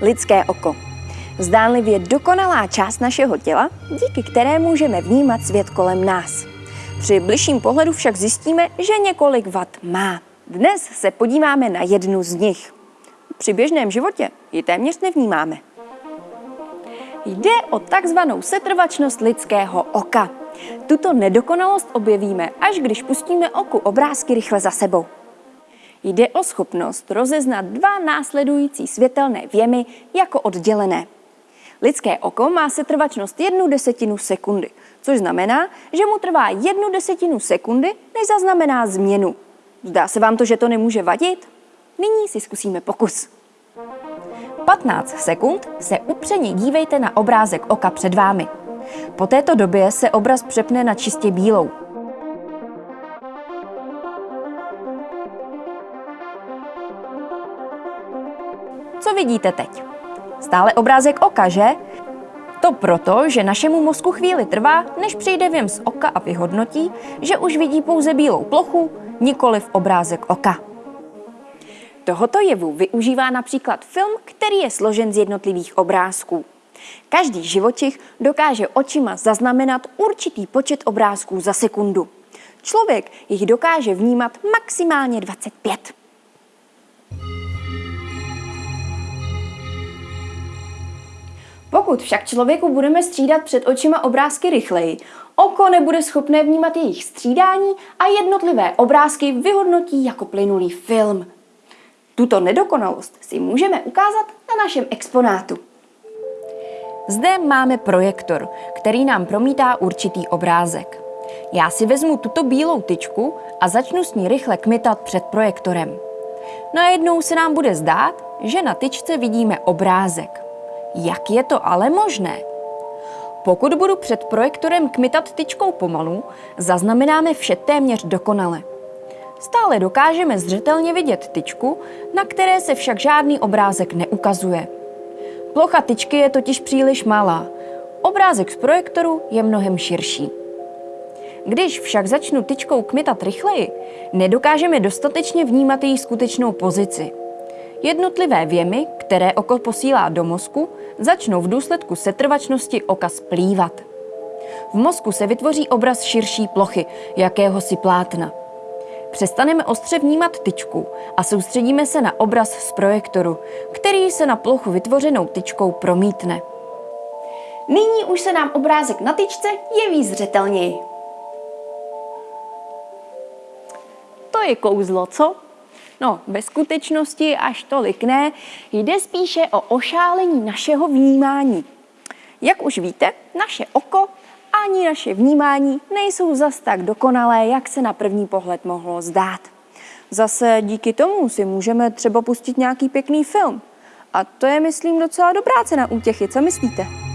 lidské oko. Zdánlivě dokonalá část našeho těla, díky které můžeme vnímat svět kolem nás. Při bližším pohledu však zjistíme, že několik vat má. Dnes se podíváme na jednu z nich. Při běžném životě ji téměř nevnímáme. Jde o takzvanou setrvačnost lidského oka. Tuto nedokonalost objevíme, až když pustíme oku obrázky rychle za sebou. Jde o schopnost rozeznat dva následující světelné věmy jako oddělené. Lidské oko má setrvačnost jednu desetinu sekundy, což znamená, že mu trvá jednu desetinu sekundy, než zaznamená změnu. Zdá se vám to, že to nemůže vadit? Nyní si zkusíme pokus. 15 sekund se upřeně dívejte na obrázek oka před vámi. Po této době se obraz přepne na čistě bílou. Co vidíte teď? Stále obrázek oka, že? To proto, že našemu mozku chvíli trvá, než přijde věm z oka a vyhodnotí, že už vidí pouze bílou plochu, nikoli v obrázek oka. Tohoto jevu využívá například film, který je složen z jednotlivých obrázků. Každý živočich dokáže očima zaznamenat určitý počet obrázků za sekundu. Člověk jich dokáže vnímat maximálně 25. Pokud však člověku budeme střídat před očima obrázky rychleji, oko nebude schopné vnímat jejich střídání a jednotlivé obrázky vyhodnotí jako plynulý film. Tuto nedokonalost si můžeme ukázat na našem exponátu. Zde máme projektor, který nám promítá určitý obrázek. Já si vezmu tuto bílou tyčku a začnu s ní rychle kmitat před projektorem. Najednou se nám bude zdát, že na tyčce vidíme obrázek. Jak je to ale možné? Pokud budu před projektorem kmitat tyčkou pomalu, zaznamenáme vše téměř dokonale. Stále dokážeme zřetelně vidět tyčku, na které se však žádný obrázek neukazuje. Plocha tyčky je totiž příliš malá. Obrázek z projektoru je mnohem širší. Když však začnu tyčkou kmitat rychleji, nedokážeme dostatečně vnímat její skutečnou pozici. Jednotlivé věmy, které oko posílá do mozku, začnou v důsledku setrvačnosti oka splývat. V mozku se vytvoří obraz širší plochy, jakéhosi plátna. Přestaneme ostře vnímat tyčku a soustředíme se na obraz z projektoru, který se na plochu vytvořenou tyčkou promítne. Nyní už se nám obrázek na tyčce jeví zřetelněji. To je kouzlo, co? No, ve skutečnosti až tolik ne, jde spíše o ošálení našeho vnímání. Jak už víte, naše oko ani naše vnímání nejsou zas tak dokonalé, jak se na první pohled mohlo zdát. Zase díky tomu si můžeme třeba pustit nějaký pěkný film. A to je, myslím, docela dobrá cena útěchy, co myslíte?